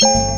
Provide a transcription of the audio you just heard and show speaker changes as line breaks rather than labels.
Bye.